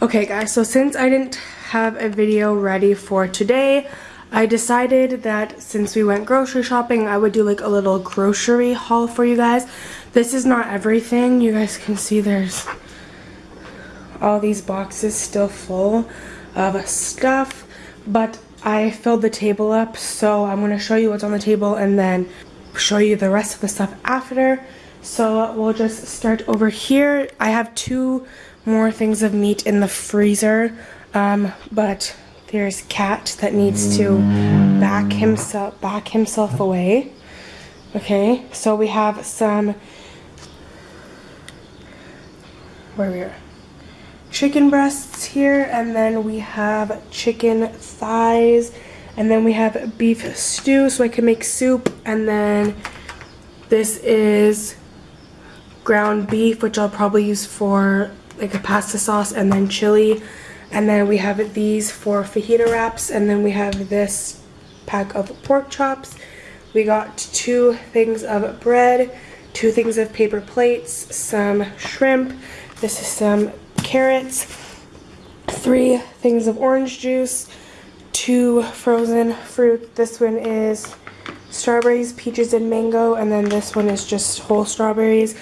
Okay guys, so since I didn't have a video ready for today, I decided that since we went grocery shopping, I would do like a little grocery haul for you guys. This is not everything. You guys can see there's all these boxes still full of stuff, but I filled the table up, so I'm going to show you what's on the table and then show you the rest of the stuff after. So we'll just start over here. I have two more things of meat in the freezer, um, but there's cat that needs to back himself back himself away. Okay, so we have some where we are chicken breasts here, and then we have chicken thighs, and then we have beef stew so I can make soup, and then this is ground beef, which I'll probably use for like a pasta sauce, and then chili, and then we have these for fajita wraps, and then we have this pack of pork chops. We got two things of bread, two things of paper plates, some shrimp. This is some carrots, three things of orange juice, two frozen fruit. This one is strawberries, peaches, and mango, and then this one is just whole strawberries.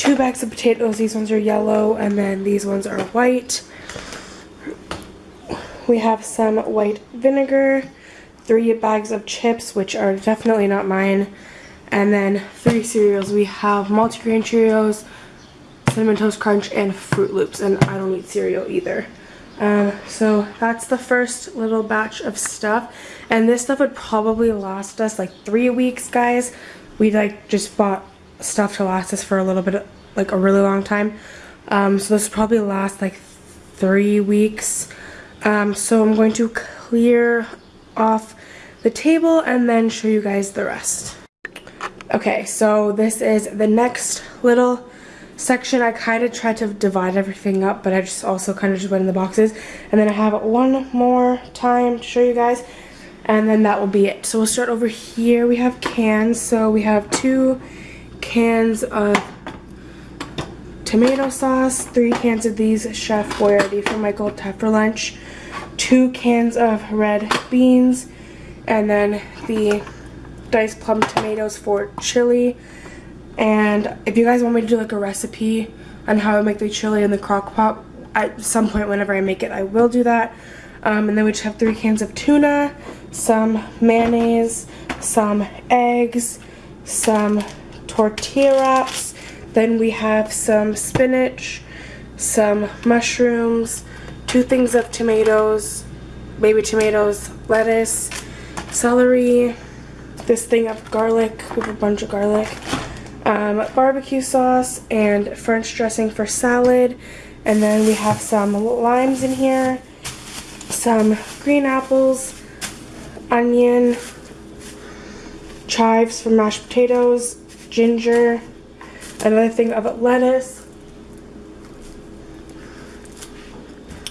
Two bags of potatoes, these ones are yellow, and then these ones are white. We have some white vinegar, three bags of chips, which are definitely not mine, and then three cereals. We have multigrain Cheerios, Cinnamon Toast Crunch, and Froot Loops, and I don't eat cereal either. Um, so that's the first little batch of stuff, and this stuff would probably last us like three weeks, guys. We like just bought stuff to last us for a little bit, like a really long time. Um, so this probably last like three weeks. Um, so I'm going to clear off the table and then show you guys the rest. Okay, so this is the next little section. I kind of tried to divide everything up, but I just also kind of just went in the boxes. And then I have one more time to show you guys, and then that will be it. So we'll start over here. We have cans. So we have two cans of tomato sauce, three cans of these Chef Boyardee for Michael have for lunch, two cans of red beans, and then the diced plum tomatoes for chili, and if you guys want me to do like a recipe on how I make the chili in the crock pot, at some point whenever I make it, I will do that. Um, and then we just have three cans of tuna, some mayonnaise, some eggs, some tortilla wraps. Then we have some spinach, some mushrooms, two things of tomatoes, baby tomatoes, lettuce, celery, this thing of garlic, we have a bunch of garlic, um, barbecue sauce and French dressing for salad. And then we have some limes in here, some green apples, onion, chives for mashed potatoes, ginger, another thing of lettuce,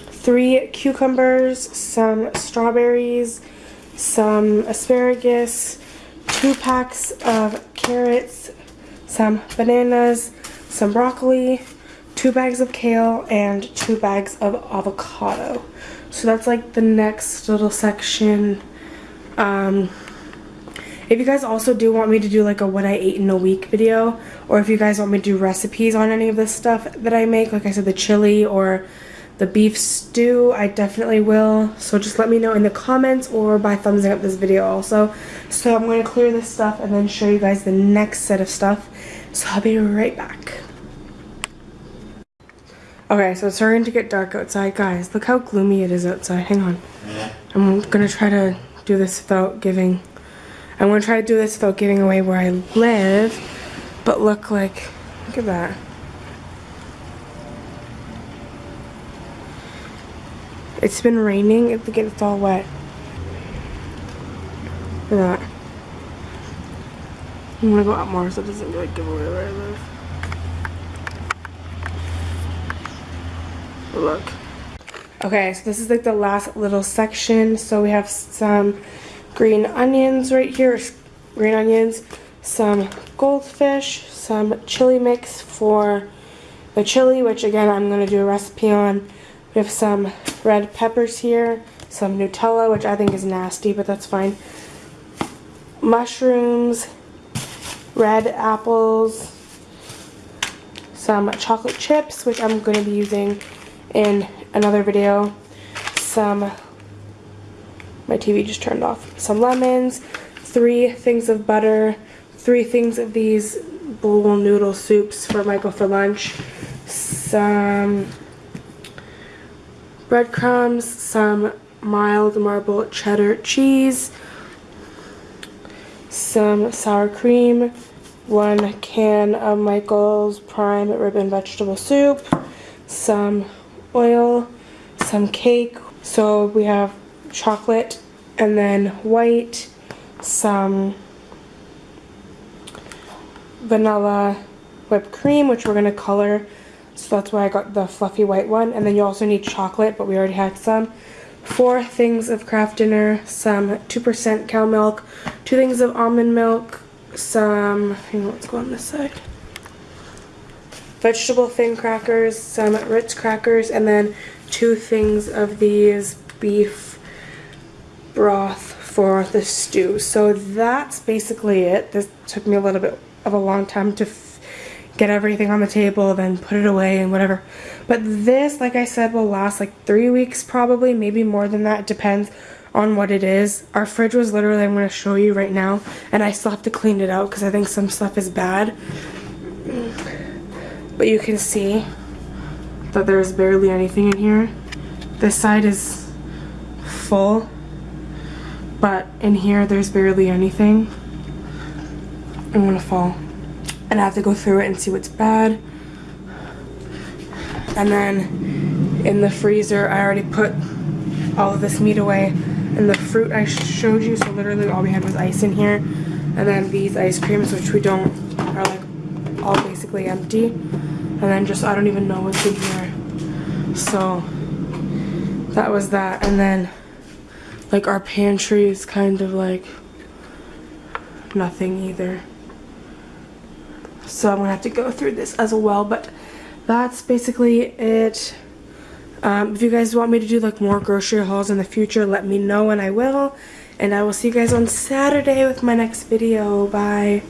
three cucumbers, some strawberries, some asparagus, two packs of carrots, some bananas, some broccoli, two bags of kale, and two bags of avocado. So that's like the next little section. Um, if you guys also do want me to do like a what I ate in a week video, or if you guys want me to do recipes on any of this stuff that I make, like I said, the chili or the beef stew, I definitely will. So just let me know in the comments or by thumbsing up this video also. So I'm going to clear this stuff and then show you guys the next set of stuff. So I'll be right back. Okay, so it's starting to get dark outside. Guys, look how gloomy it is outside. Hang on. I'm going to try to do this without giving... I'm going to try to do this without giving away where I live. But look like... Look at that. It's been raining. At it's all wet. Look at that. I'm gonna go out more so it doesn't like give away where I live. Look. Okay, so this is like the last little section. So we have some green onions right here, green onions, some goldfish, some chili mix for the chili, which again I'm gonna do a recipe on. We have some red peppers here, some Nutella, which I think is nasty, but that's fine. Mushrooms, red apples, some chocolate chips, which I'm going to be using in another video, some, my TV just turned off, some lemons, three things of butter, three things of these bowl noodle soups for Michael for lunch, some breadcrumbs, some mild marble cheddar cheese, some sour cream, one can of Michael's Prime Ribbon Vegetable Soup, some oil, some cake. So we have chocolate and then white, some vanilla whipped cream, which we're going to color. So that's why I got the fluffy white one. And then you also need chocolate, but we already had some. Four things of Kraft Dinner, some 2% cow milk, two things of almond milk, some, hang on, let's go on this side. Vegetable thin crackers, some Ritz crackers, and then two things of these beef broth for the stew. So that's basically it. This took me a little bit of a long time to get everything on the table, then put it away and whatever. But this, like I said, will last like three weeks probably, maybe more than that. Depends on what it is. Our fridge was literally, I'm going to show you right now, and I still have to clean it out because I think some stuff is bad. But you can see that there's barely anything in here. This side is full, but in here there's barely anything. I'm gonna fall. And I have to go through it and see what's bad. And then in the freezer, I already put all of this meat away. And the fruit I showed you, so literally all we had was ice in here. And then these ice creams, which we don't, are like all basically empty. And then just, I don't even know what's in here. So, that was that. And then, like our pantry is kind of like nothing either. So I'm gonna have to go through this as well, but that's basically it. Um, if you guys want me to do like more grocery hauls in the future, let me know and I will. And I will see you guys on Saturday with my next video. Bye.